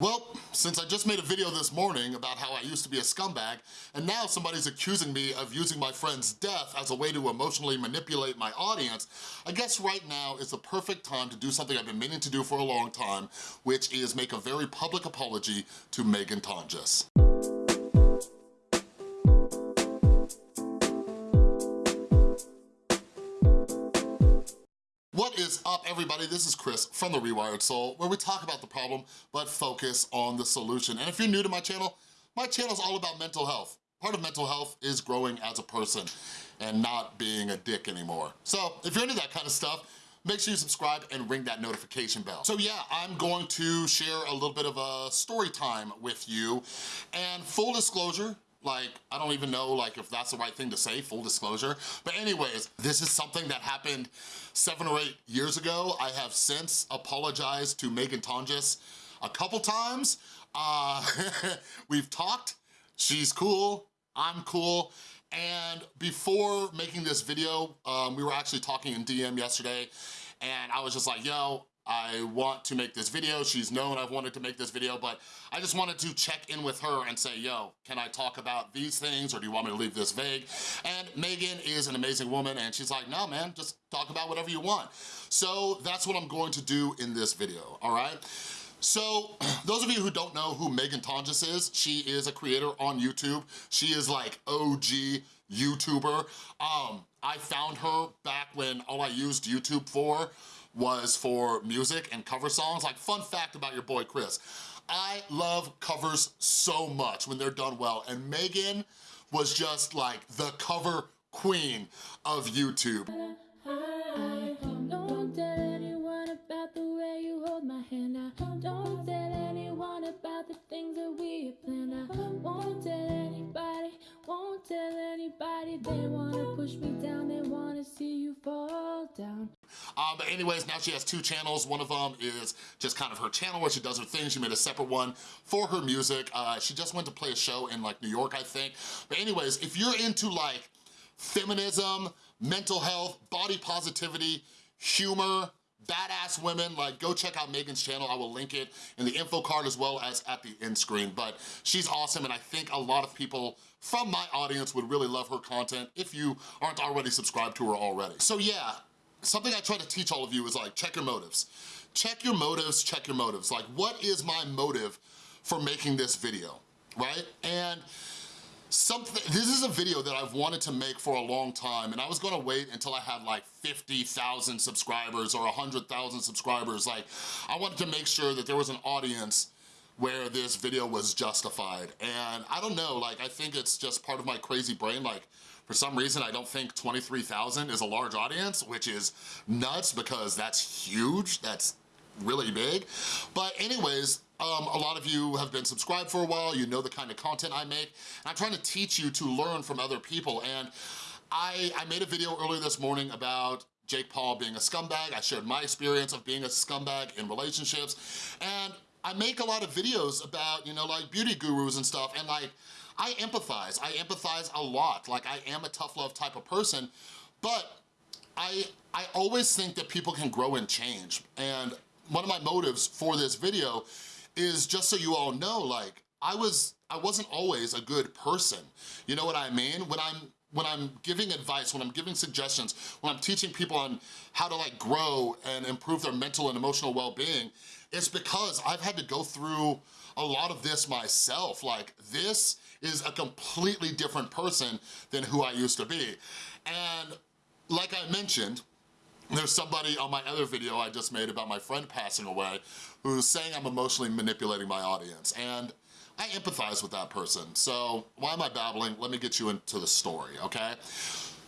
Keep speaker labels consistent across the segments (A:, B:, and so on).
A: Well, since I just made a video this morning about how I used to be a scumbag, and now somebody's accusing me of using my friend's death as a way to emotionally manipulate my audience, I guess right now is the perfect time to do something I've been meaning to do for a long time, which is make a very public apology to Megan Tonjes. Is up, everybody? This is Chris from The Rewired Soul, where we talk about the problem, but focus on the solution. And if you're new to my channel, my channel is all about mental health. Part of mental health is growing as a person and not being a dick anymore. So if you're into that kind of stuff, make sure you subscribe and ring that notification bell. So yeah, I'm going to share a little bit of a story time with you. And full disclosure, like, I don't even know like if that's the right thing to say, full disclosure. But anyways, this is something that happened seven or eight years ago. I have since apologized to Megan Tonjes a couple times. Uh, we've talked, she's cool, I'm cool, and before making this video, um, we were actually talking in DM yesterday, and I was just like, yo, I want to make this video. She's known I've wanted to make this video, but I just wanted to check in with her and say, yo, can I talk about these things or do you want me to leave this vague? And Megan is an amazing woman and she's like, no, man, just talk about whatever you want. So that's what I'm going to do in this video, all right? So, those of you who don't know who Megan Tonjes is, she is a creator on YouTube. She is like OG YouTuber. Um, I found her back when all I used YouTube for was for music and cover songs. Like, fun fact about your boy Chris, I love covers so much when they're done well, and Megan was just like the cover queen of YouTube. Um, but anyways, now she has two channels. One of them is just kind of her channel where she does her thing. She made a separate one for her music. Uh, she just went to play a show in like New York, I think. But anyways, if you're into like feminism, mental health, body positivity, humor, badass women, like go check out Megan's channel. I will link it in the info card as well as at the end screen. But she's awesome and I think a lot of people from my audience would really love her content if you aren't already subscribed to her already. So yeah, something I try to teach all of you is like, check your motives. Check your motives, check your motives. Like, what is my motive for making this video, right? And something, this is a video that I've wanted to make for a long time and I was gonna wait until I had like 50,000 subscribers or 100,000 subscribers. Like, I wanted to make sure that there was an audience where this video was justified. And I don't know, like, I think it's just part of my crazy brain, like, for some reason, I don't think 23,000 is a large audience, which is nuts because that's huge, that's really big. But anyways, um, a lot of you have been subscribed for a while, you know the kind of content I make, and I'm trying to teach you to learn from other people. And I, I made a video earlier this morning about Jake Paul being a scumbag. I shared my experience of being a scumbag in relationships. And I make a lot of videos about, you know, like beauty gurus and stuff, and like, I empathize. I empathize a lot. Like, I am a tough love type of person, but I, I always think that people can grow and change. And one of my motives for this video is just so you all know, like, I was, I wasn't always a good person. You know what I mean? When I'm when I'm giving advice, when I'm giving suggestions, when I'm teaching people on how to like grow and improve their mental and emotional well-being, it's because I've had to go through a lot of this myself. Like this is a completely different person than who I used to be. And like I mentioned, there's somebody on my other video I just made about my friend passing away who's saying I'm emotionally manipulating my audience. And I empathize with that person. So why am I babbling? Let me get you into the story, okay?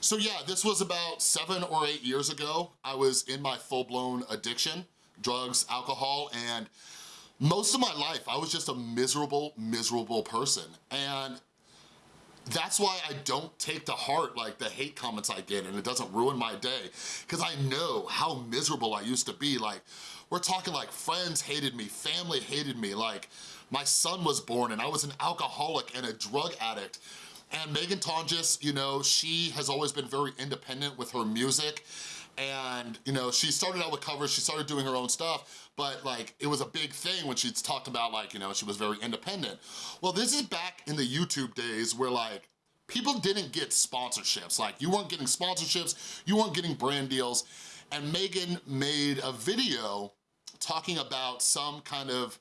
A: So yeah, this was about seven or eight years ago. I was in my full-blown addiction, drugs, alcohol, and most of my life, I was just a miserable, miserable person. And that's why I don't take to heart like the hate comments I get and it doesn't ruin my day because I know how miserable I used to be. Like, we're talking like friends hated me, family hated me, like my son was born and I was an alcoholic and a drug addict. And Megan Tonjes, you know, she has always been very independent with her music and you know, she started out with covers, she started doing her own stuff, but like it was a big thing when she talked about like, you know, she was very independent. Well, this is back in the YouTube days where like, people didn't get sponsorships. Like you weren't getting sponsorships, you weren't getting brand deals, and Megan made a video talking about some kind of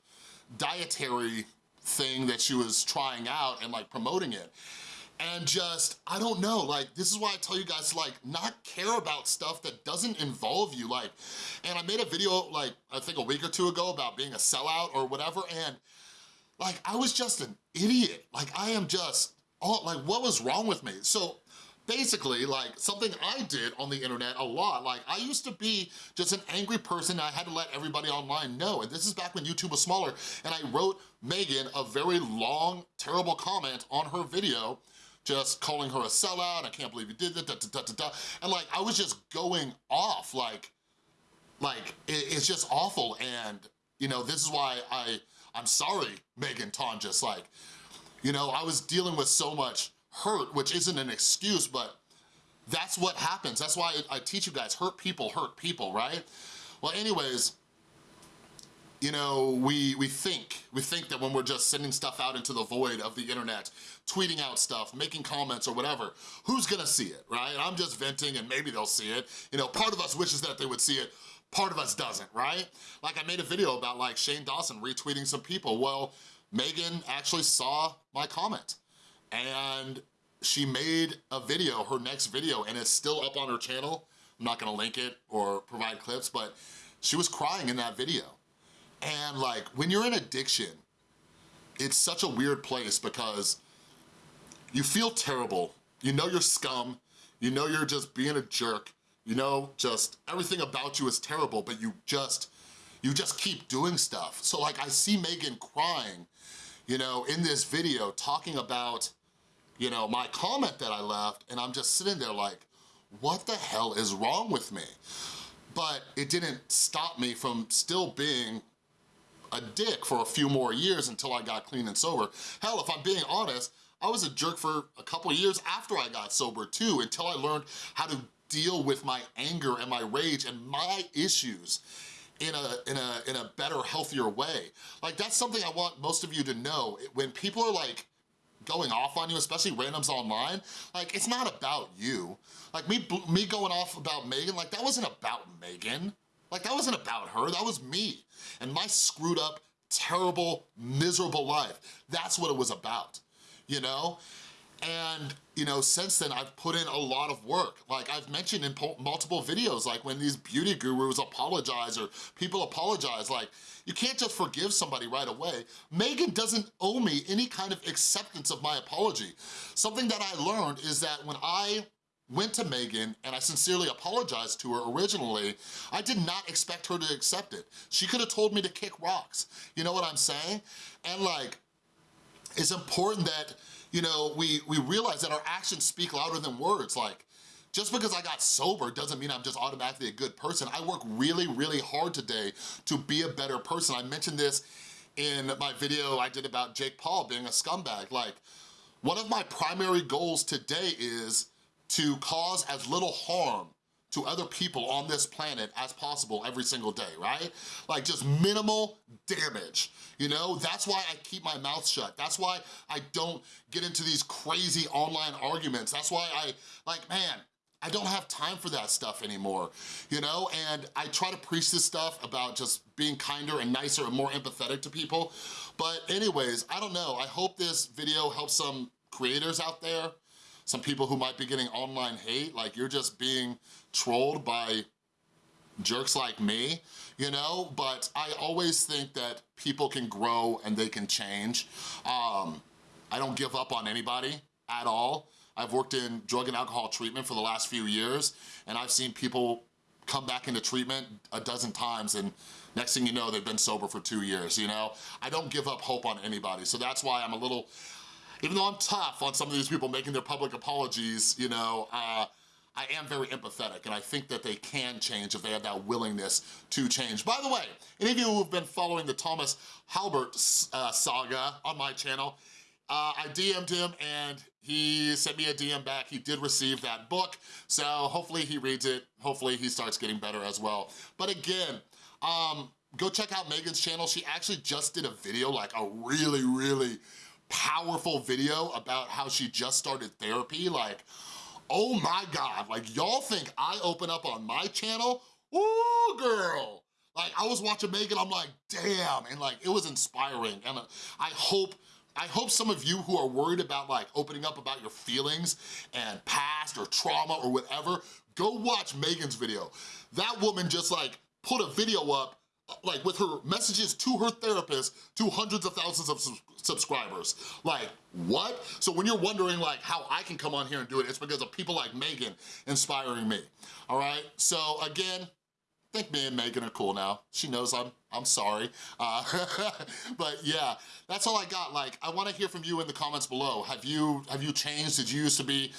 A: dietary thing that she was trying out and like promoting it and just, I don't know, like, this is why I tell you guys to like, not care about stuff that doesn't involve you, like, and I made a video, like, I think a week or two ago about being a sellout or whatever, and like, I was just an idiot. Like, I am just, oh, like, what was wrong with me? So, basically like something I did on the internet a lot. Like I used to be just an angry person I had to let everybody online know. And this is back when YouTube was smaller and I wrote Megan a very long, terrible comment on her video just calling her a sellout, I can't believe you did that, da, da, da, da, And like, I was just going off, like, like, it, it's just awful. And, you know, this is why I, I'm sorry, Megan Tonjes, like, you know, I was dealing with so much hurt, which isn't an excuse, but that's what happens. That's why I teach you guys, hurt people hurt people, right? Well, anyways, you know, we, we think, we think that when we're just sending stuff out into the void of the internet, tweeting out stuff, making comments or whatever, who's gonna see it, right? I'm just venting and maybe they'll see it. You know, part of us wishes that they would see it, part of us doesn't, right? Like I made a video about like Shane Dawson retweeting some people. Well, Megan actually saw my comment and she made a video, her next video, and it's still up on her channel. I'm not gonna link it or provide clips, but she was crying in that video. And like, when you're in addiction, it's such a weird place because you feel terrible. You know you're scum. You know you're just being a jerk. You know, just everything about you is terrible, but you just, you just keep doing stuff. So like, I see Megan crying, you know, in this video talking about, you know, my comment that I left, and I'm just sitting there like, what the hell is wrong with me? But it didn't stop me from still being a dick for a few more years until I got clean and sober. Hell, if I'm being honest, I was a jerk for a couple years after I got sober too, until I learned how to deal with my anger and my rage and my issues in a, in a, in a better, healthier way. Like that's something I want most of you to know. When people are like, going off on you, especially randoms online, like it's not about you. Like me, me going off about Megan, like that wasn't about Megan. Like that wasn't about her, that was me. And my screwed up, terrible, miserable life. That's what it was about, you know? And, you know, since then, I've put in a lot of work. Like I've mentioned in multiple videos, like when these beauty gurus apologize or people apologize, like you can't just forgive somebody right away. Megan doesn't owe me any kind of acceptance of my apology. Something that I learned is that when I went to Megan and I sincerely apologized to her originally, I did not expect her to accept it. She could have told me to kick rocks. You know what I'm saying? And like, it's important that, you know, we, we realize that our actions speak louder than words. Like, just because I got sober doesn't mean I'm just automatically a good person. I work really, really hard today to be a better person. I mentioned this in my video I did about Jake Paul being a scumbag. Like, one of my primary goals today is to cause as little harm to other people on this planet as possible every single day, right? Like just minimal damage, you know? That's why I keep my mouth shut. That's why I don't get into these crazy online arguments. That's why I, like, man, I don't have time for that stuff anymore, you know? And I try to preach this stuff about just being kinder and nicer and more empathetic to people. But anyways, I don't know. I hope this video helps some creators out there some people who might be getting online hate, like you're just being trolled by jerks like me, you know? But I always think that people can grow and they can change. Um, I don't give up on anybody at all. I've worked in drug and alcohol treatment for the last few years, and I've seen people come back into treatment a dozen times and next thing you know, they've been sober for two years, you know? I don't give up hope on anybody, so that's why I'm a little, even though I'm tough on some of these people making their public apologies, you know, uh, I am very empathetic and I think that they can change if they have that willingness to change. By the way, any of you who've been following the Thomas Halbert uh, saga on my channel, uh, I DM'd him and he sent me a DM back. He did receive that book, so hopefully he reads it. Hopefully he starts getting better as well. But again, um, go check out Megan's channel. She actually just did a video, like a really, really powerful video about how she just started therapy. Like, oh my God, like y'all think I open up on my channel? Ooh, girl. Like I was watching Megan, I'm like, damn, and like it was inspiring. And I hope I hope some of you who are worried about like opening up about your feelings and past or trauma or whatever, go watch Megan's video. That woman just like put a video up like with her messages to her therapist to hundreds of thousands of subscribers. Like, what? So when you're wondering like how I can come on here and do it, it's because of people like Megan inspiring me, all right? So again, I think me and Megan are cool now. She knows I'm I'm sorry. Uh, but yeah, that's all I got. Like, I wanna hear from you in the comments below. Have you, have you changed? Did you used to be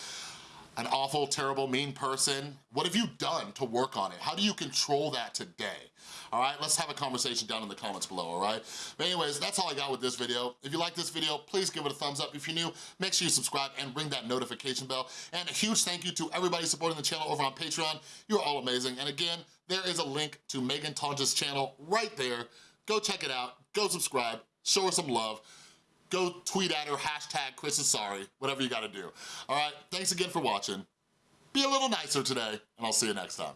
A: an awful, terrible, mean person? What have you done to work on it? How do you control that today? All right, let's have a conversation down in the comments below, all right? But anyways, that's all I got with this video. If you like this video, please give it a thumbs up. If you're new, make sure you subscribe and ring that notification bell. And a huge thank you to everybody supporting the channel over on Patreon. You're all amazing. And again, there is a link to Megan Tonjes' channel right there. Go check it out, go subscribe, show her some love go tweet at her, hashtag Chris is sorry, whatever you gotta do. All right, thanks again for watching. Be a little nicer today, and I'll see you next time.